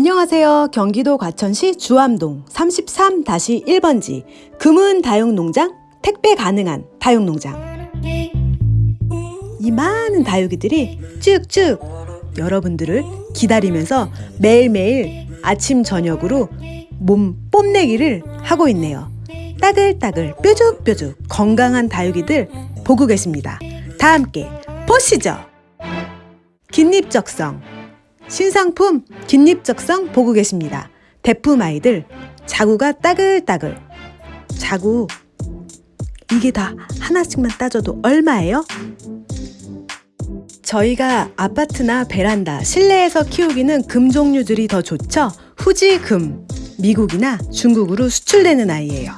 안녕하세요. 경기도 과천시 주암동 33-1번지 금은 다육농장 택배 가능한 다육농장 이 많은 다육이들이 쭉쭉 여러분들을 기다리면서 매일매일 아침 저녁으로 몸 뽐내기를 하고 있네요. 따글따글 뾰족뾰족 건강한 다육이들 보고 계십니다. 다 함께 보시죠. 긴잎적성 신상품 긴잎적성 보고 계십니다. 대품 아이들 자구가 따글따글 자구 이게 다 하나씩만 따져도 얼마예요? 저희가 아파트나 베란다, 실내에서 키우기는 금 종류들이 더 좋죠? 후지금, 미국이나 중국으로 수출되는 아이예요.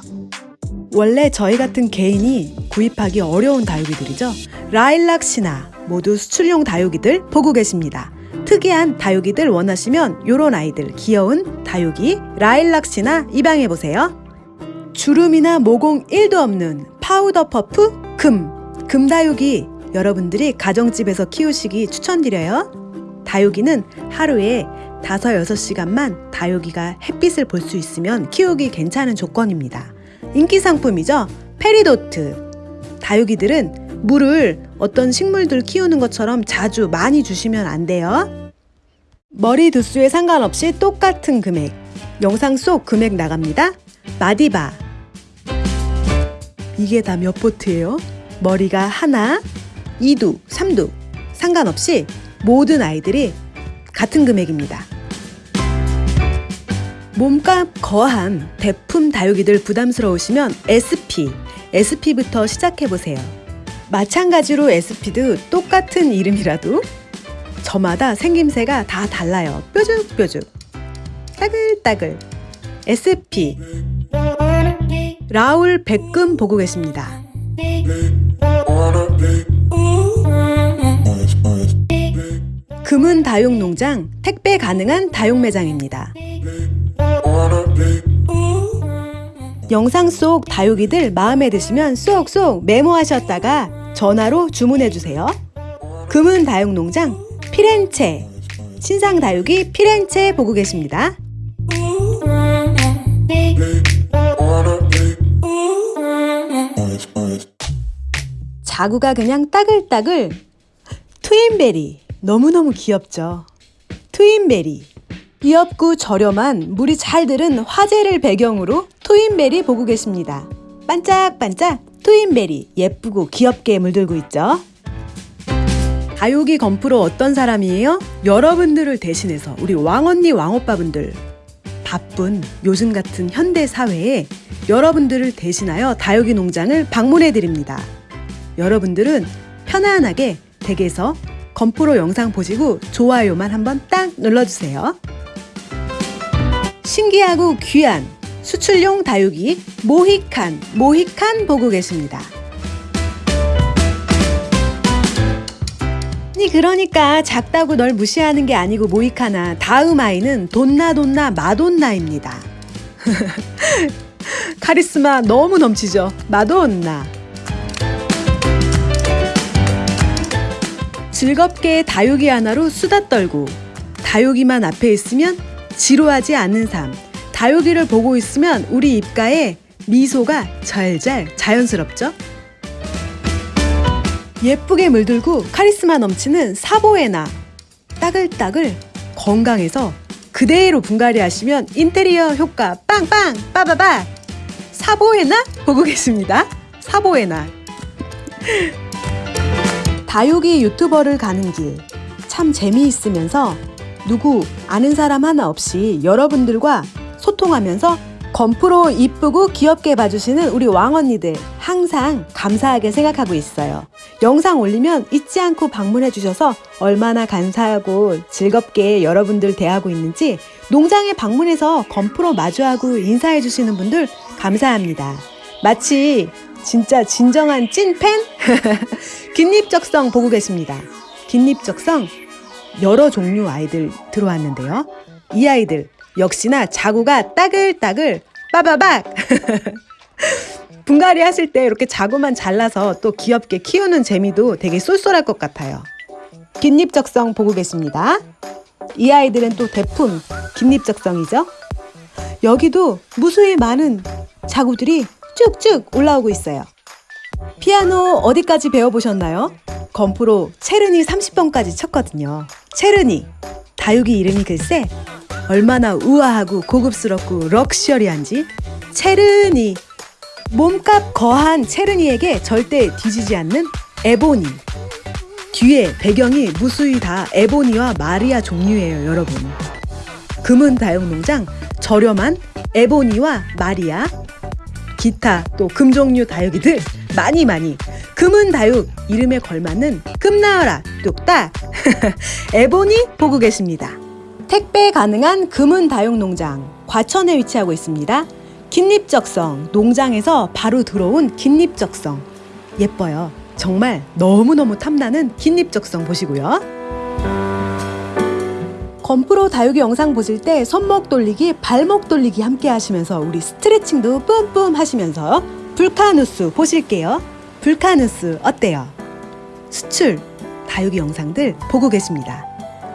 원래 저희 같은 개인이 구입하기 어려운 다육이들이죠. 라일락 시나 모두 수출용 다육이들 보고 계십니다. 특이한 다육이들 원하시면 요런 아이들 귀여운 다육이 라일락시나 입양해보세요. 주름이나 모공 1도 없는 파우더 퍼프 금 금다육이 여러분들이 가정집에서 키우시기 추천드려요. 다육이는 하루에 5, 6시간만 다육이가 햇빛을 볼 수 있으면 키우기 괜찮은 조건입니다. 인기 상품이죠. 페리도트. 다육이들은 물을 어떤 식물들 키우는 것처럼 자주 많이 주시면 안 돼요. 머리 두수에 상관없이 똑같은 금액. 영상 속 금액 나갑니다. 마디바. 이게 다 몇 보트예요? 머리가 하나, 2두, 3두 상관없이 모든 아이들이 같은 금액입니다. 몸값 거한 대품 다육이들 부담스러우시면 SP, SP부터 시작해보세요. 마찬가지로 SP도 똑같은 이름이라도 저마다 생김새가 다 달라요. 뾰족뾰족. 따글따글. SP. 라울 백금 보고 계십니다. 금은 다육 농장 택배 가능한 다육 매장입니다. 영상 속 다육이들 마음에 드시면 쏙쏙 메모하셨다가 전화로 주문해 주세요. 금은 다육 농장 피렌체 신상 다육이 피렌체 보고 계십니다. 자구가 그냥 따글따글 트윈베리 너무너무 귀엽죠. 트윈베리 귀엽고 저렴한 물이 잘 들은 화재를 배경으로 트윈베리 보고 계십니다. 반짝반짝 트윈베리 예쁘고 귀엽게 물들고 있죠. 다육이 건프로 어떤 사람이에요? 여러분들을 대신해서 우리 왕언니 왕오빠분들 바쁜 요즘 같은 현대 사회에 여러분들을 대신하여 다육이 농장을 방문해 드립니다. 여러분들은 편안하게 댁에서 건프로 영상 보시고 좋아요만 한번 딱 눌러주세요. 신기하고 귀한 수출용 다육이 모히칸, 모히칸 보고 계십니다. 아니 그러니까 작다고 널 무시하는 게 아니고 모히카나 다음 아이는 돈나 돈나 마돈나입니다. 카리스마 너무 넘치죠? 마돈나. 즐겁게 다육이 하나로 수다 떨고 다육이만 앞에 있으면 지루하지 않는 삶. 다육이를 보고 있으면 우리 입가에 미소가 잘잘 자연스럽죠? 예쁘게 물들고 카리스마 넘치는 사보에나 따글따글 건강해서 그대로 분갈이 하시면 인테리어 효과 빵빵 빠바바 사보에나 보고 계십니다. 사보에나 다육이 유튜버를 가는 길 참 재미있으면서 누구 아는 사람 하나 없이 여러분들과 소통하면서 건프로 이쁘고 귀엽게 봐주시는 우리 왕언니들 항상 감사하게 생각하고 있어요. 영상 올리면 잊지 않고 방문해 주셔서 얼마나 감사하고 즐겁게 여러분들 대하고 있는지 농장에 방문해서 건프로 마주하고 인사해 주시는 분들 감사합니다. 마치 진짜 진정한 찐팬? 긴잎적성 보고 계십니다. 긴잎적성 여러 종류 아이들 들어왔는데요. 이 아이들 역시나 자구가 따글따글 빠바박 분갈이 하실 때 이렇게 자구만 잘라서 또 귀엽게 키우는 재미도 되게 쏠쏠할 것 같아요. 긴잎적성 보고 계십니다. 이 아이들은 또 대품 긴립적성이죠. 여기도 무수히 많은 자구들이 쭉쭉 올라오고 있어요. 피아노 어디까지 배워보셨나요? 건프로 체르니 30번까지 쳤거든요. 체르니 다육이 이름이 글쎄 얼마나 우아하고 고급스럽고 럭셔리한지 체르니 몸값 거한 체르니에게 절대 뒤지지 않는 에보니. 뒤에 배경이 무수히 다 에보니와 마리아 종류예요 여러분. 금은 다육농장 저렴한 에보니와 마리아. 기타 또 금종류 다육이들 많이 많이. 금은 다육 이름에 걸맞는 금 나와라 뚝딱 에보니 보고 계십니다. 택배 가능한 금은 다육 농장 과천에 위치하고 있습니다. 긴립적성 농장에서 바로 들어온 긴립적성 예뻐요. 정말 너무너무 탐나는 긴립적성 보시고요. 건프로 다육이 영상 보실 때 손목 돌리기, 발목 돌리기 함께 하시면서 우리 스트레칭도 뿜뿜 하시면서 불카누스 보실게요. 불카누스 어때요? 수출 다육이 영상들 보고 계십니다.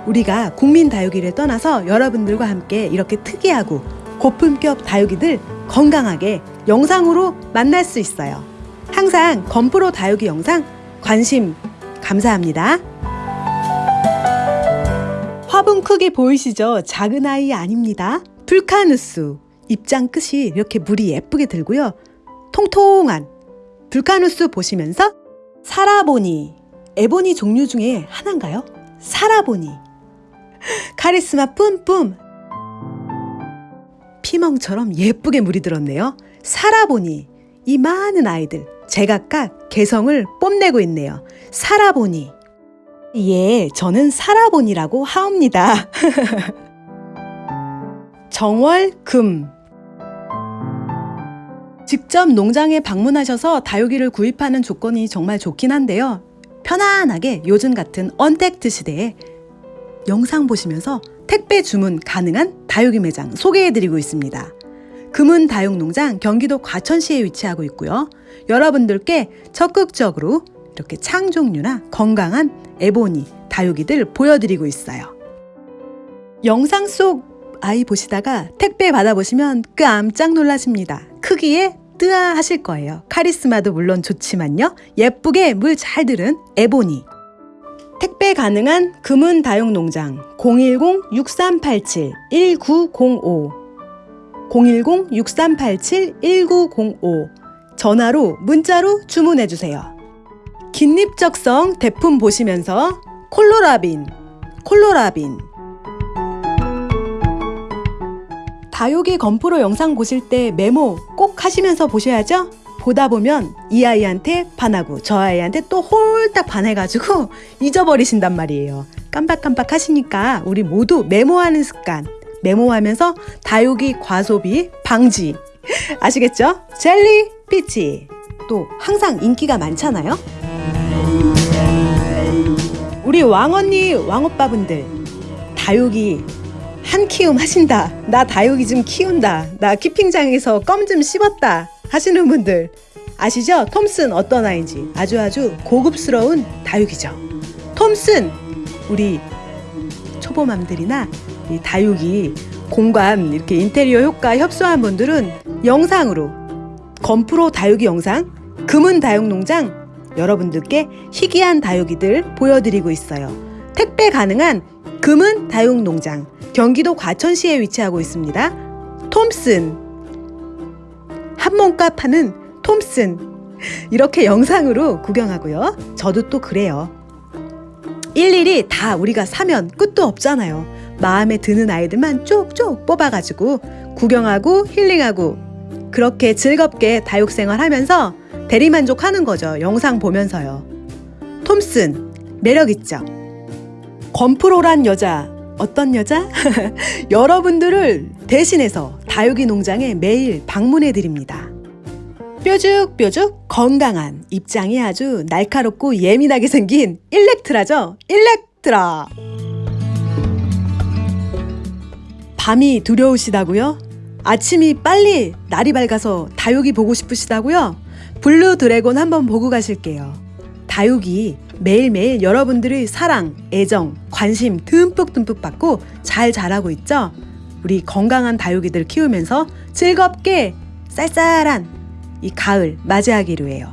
우리가 국민 다육이를 떠나서 여러분들과 함께 이렇게 특이하고 고품격 다육이들 건강하게 영상으로 만날 수 있어요. 항상 건프로 다육이 영상 관심 감사합니다. 화분 크기 보이시죠? 작은 아이 아닙니다. 불카누스 입장 끝이 이렇게 물이 예쁘게 들고요. 통통한 불카누스 보시면서 사라보니 에보니 종류 중에 하나인가요? 사라보니 카리스마 뿜뿜 피멍처럼 예쁘게 물이 들었네요. 사라보니 이 많은 아이들 제각각 개성을 뽐내고 있네요. 사라보니 예, 저는 사라보니라고 하옵니다. 정월금 직접 농장에 방문하셔서 다육이를 구입하는 조건이 정말 좋긴 한데요. 편안하게 요즘 같은 언택트 시대에 영상 보시면서 택배 주문 가능한 다육이 매장 소개해드리고 있습니다. 금은 다육농장 경기도 과천시에 위치하고 있고요. 여러분들께 적극적으로 이렇게 창종류나 건강한 에보니 다육이들 보여드리고 있어요. 영상 속 아이 보시다가 택배 받아보시면 깜짝 놀라십니다. 크기에 뜨아 하실 거예요. 카리스마도 물론 좋지만요. 예쁘게 물 잘 들은 에보니. 택배 가능한 금은 다육 농장 010-6387-1905 010-6387-1905 전화로 문자로 주문해 주세요. 긴립적성 대품 보시면서 콜로라빈 콜로라빈 다육이 건프로 영상 보실 때 메모 꼭 하시면서 보셔야죠. 보다 보면 이 아이한테 반하고 저 아이한테 또 홀딱 반해가지고 잊어버리신단 말이에요. 깜빡깜빡 하시니까 우리 모두 메모하는 습관, 메모하면서 다육이 과소비 방지. 아시겠죠? 젤리 피치. 또 항상 인기가 많잖아요. 우리 왕언니, 왕오빠분들 다육이 한 키움 하신다. 나 다육이 좀 키운다. 나 키핑장에서 껌 좀 씹었다. 하시는 분들 아시죠? 톰슨 어떤 아이인지 아주 아주 고급스러운 다육이죠. 톰슨 우리 초보맘들이나 이 다육이 공간 이렇게 인테리어 효과 협소한 분들은 영상으로 건프로 다육이 영상 금은 다육농장 여러분들께 희귀한 다육이들 보여드리고 있어요. 택배 가능한 금은 다육농장 경기도 과천시에 위치하고 있습니다. 톰슨 한 몸값 하는 톰슨 이렇게 영상으로 구경하고요. 저도 또 그래요. 일일이 다 우리가 사면 끝도 없잖아요. 마음에 드는 아이들만 쪽쪽 뽑아가지고 구경하고 힐링하고 그렇게 즐겁게 다육생활 하면서 대리만족하는 거죠. 영상 보면서요. 톰슨 매력있죠? 건프로란 여자 어떤 여자? 여러분들을 대신해서 다육이 농장에 매일 방문해 드립니다. 뾰족뾰족 건강한 잎장이 아주 날카롭고 예민하게 생긴 일렉트라죠. 일렉트라. 밤이 두려우시다고요? 아침이 빨리 날이 밝아서 다육이 보고 싶으시다고요? 블루 드래곤 한번 보고 가실게요. 다육이 매일매일 여러분들의 사랑, 애정, 관심 듬뿍듬뿍 받고 잘 자라고 있죠? 우리 건강한 다육이들 키우면서 즐겁게 쌀쌀한 이 가을 맞이하기로 해요.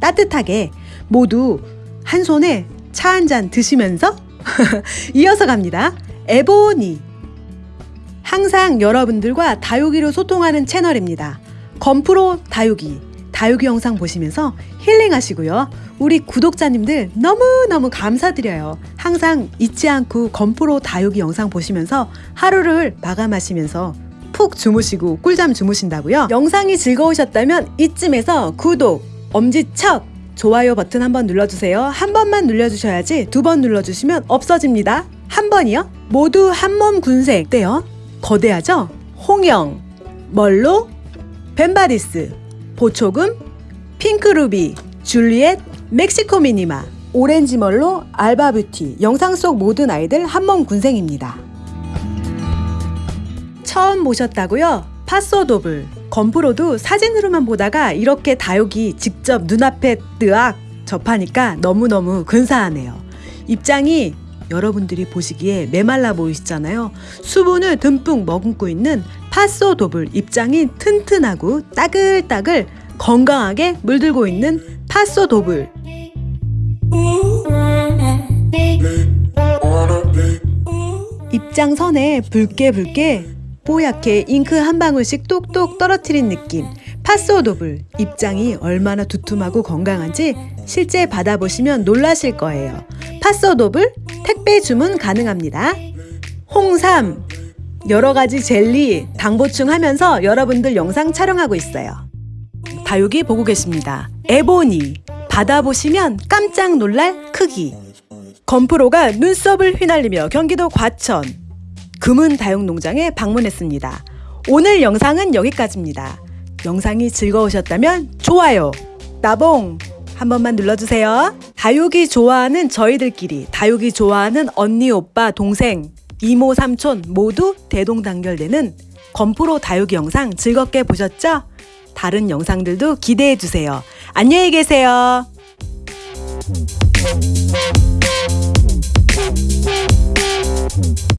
따뜻하게 모두 한 손에 차 한 잔 드시면서 이어서 갑니다. 에보니. 항상 여러분들과 다육이로 소통하는 채널입니다. 건프로 다육이. 다육이 영상 보시면서 힐링하시고요. 우리 구독자님들 너무너무 감사드려요. 항상 잊지 않고 건프로 다육이 영상 보시면서 하루를 마감하시면서 푹 주무시고 꿀잠 주무신다고요. 영상이 즐거우셨다면 이쯤에서 구독, 엄지척, 좋아요 버튼 한번 눌러주세요. 한 번만 눌러주셔야지 두 번 눌러주시면 없어집니다. 한 번이요? 모두 한 몸 군생 어때요? 거대하죠? 홍영, 멀로, 벤바디스, 보초금, 핑크루비, 줄리엣, 멕시코 미니마, 오렌지 멀로, 알바뷰티 영상 속 모든 아이들 한몸 군생입니다. 처음 보셨다고요? 파소도블 건프로도 사진으로만 보다가 이렇게 다육이 직접 눈앞에 뜨악 접하니까 너무너무 근사하네요. 입장이 여러분들이 보시기에 메말라 보이시잖아요. 수분을 듬뿍 머금고 있는 파소도블 입장이 튼튼하고 따글따글 건강하게 물들고 있는 파소도블 입장선에 붉게 붉게 뽀얗게 잉크 한 방울씩 똑똑 떨어뜨린 느낌. 파소도블 입장이 얼마나 두툼하고 건강한지 실제 받아보시면 놀라실 거예요. 파소도블 택배 주문 가능합니다. 홍삼 여러 가지 젤리 당 보충 하면서 여러분들 영상 촬영하고 있어요. 다육이 보고 계십니다. 에보니 받아보시면 깜짝 놀랄 크기. 건프로가 눈썹을 휘날리며 경기도 과천 금은 다육 농장에 방문했습니다. 오늘 영상은 여기까지입니다. 영상이 즐거우셨다면 좋아요, 나봉 한 번만 눌러주세요. 다육이 좋아하는 저희들끼리, 다육이 좋아하는 언니, 오빠, 동생, 이모, 삼촌 모두 대동단결되는 건프로 다육이 영상 즐겁게 보셨죠? 다른 영상들도 기대해 주세요. 안녕히 계세요.